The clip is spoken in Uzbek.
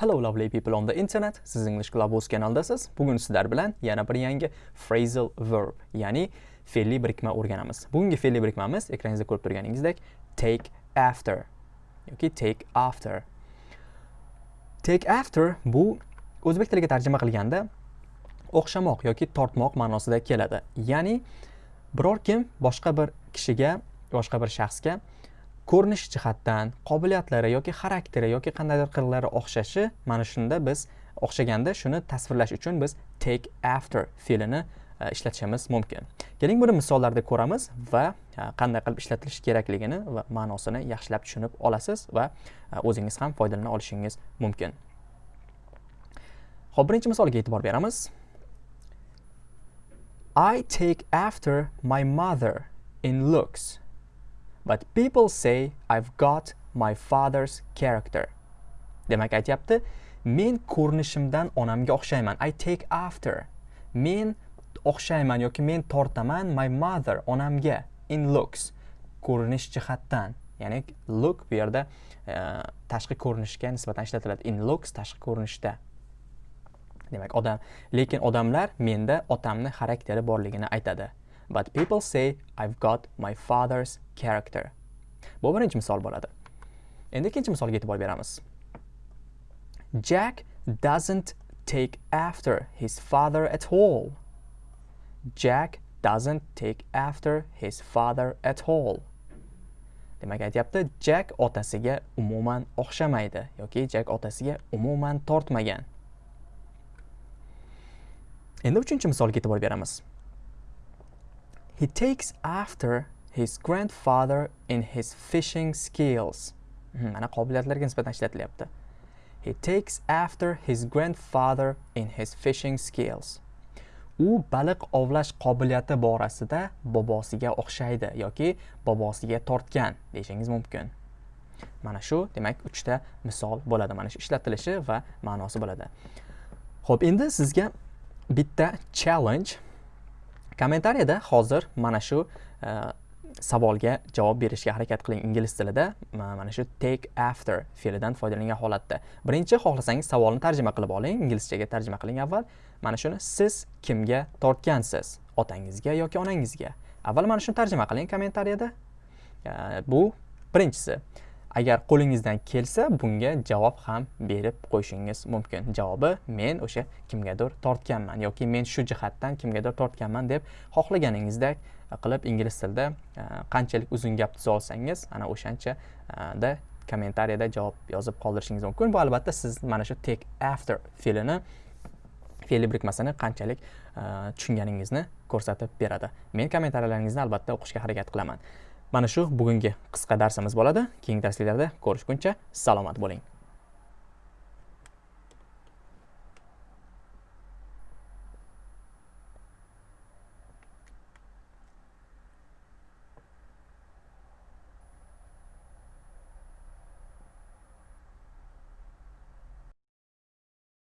Hello lovely people on the internet. Siz English Globus kanaldasiz. Bugun sizlar bilan yana bir yangi phrasal verb, ya'ni fe'lli birikma o'rganamiz. Bugungi fe'lli birikmamiz ekraningizda ko'rib turganingizdek take after yoki take after. Take after bu o'zbek tiliga tarjima qilganda o'xshamoq yoki tortmoq ma'nosida keladi. Ya'ni biror kim boshqa bir kishiga, boshqa bir shaxsga ko'rinish jihatdan qobiliyatlari yoki xarakteri yoki qandaydir qirlari o'xshashi mana shunda biz o'xshaganda shuni tasvirlash uchun biz take after fe'lini e, ishlatishimiz mumkin. Keling buni misollarda ko'ramiz va e, qanday qilib ishlatilishi kerakligini va ma'nosini yaxshilab tushunib olasiz va e, o'zingiz ham foydalana olishingiz mumkin. Ho'p birinchi misolga e'tibor beramiz. I take after my mother in looks. But people say I've got my father's character. Demak aytyapti, men ko'rinishimdan onamga o'xshayman. I take after. Men o'xshayman yoki men tortaman my mother onamga in looks. Ko'rinish jihatdan. Ya'ni look bu yerda uh, tashqi ko'rinishga nisbatan ishlatiladi. In looks tashqi ko'rinishda. Demak, odam, lekin odamlar menda otamni xarakteri borligini aytadi. But people say I've got my father's character. Bu birinchi misol bo'ladi. Endi ikkinchi misolga e'tibor beramiz. Jack doesn't take after his father at all. Jack doesn't take after his father at all. Demak aytyapti, Jack otasiga umuman o'xshamaydi yoki Jack otasiga umuman tortmagan. Endi uchinchi misolga e'tibor beramiz. He takes after his grandfather in his fishing skills. Hmm, Mana qobiliyatlarga nisbatan ishlatilyapti. He takes after his grandfather in his fishing skills. U baliq ovlash qobiliyati borasida bobosiga o'xshaydi yoki bobosiga tortgan deyishingiz mumkin. Mana shu, demak, 3 ta misol bo'ladi. Mana shu ishlatilishi va ma'nosi bo'ladi. Xo'p, endi sizga bitta challenge kommentariyada hozir mana shu e, savolga javob berishga harakat qiling ingliz tilida. Mana shu take after fe'lidan foydalangan holatda. Birinchi xohlasangiz savolni tarjima qilib oling inglizchaga tarjima qiling avval. Mana shuni siz kimga tortgansiz? Otangizga yoki onangizga? Avval mana shuni tarjima qiling kommentariyada. E, bu birinchisi. Agar qo'lingizdan kelsa bunga javob ham berib qo'yishingiz mumkin. Javobi men o'sha kimgadir tortganman yoki men shu jihatdan kimgadir tortganman deb xohlaganingizdek qilib ingliz tilida e, qanchalik uzun gap tuza olsangiz ana o'shanchada e, kommentariyada javob yozib qoldirishingiz mumkin. Bu albatta siz mana shu take after fe'lini fe'li birikmasini qanchalik e, tushunganingizni ko'rsatib beradi. Men kommentariyalaringizni albatta o'qishga harakat qilaman. Mana shu bugungi qisqa darsimiz bo'ladi. Keyingi darsliklarda ko'rishguncha salomat bo'ling.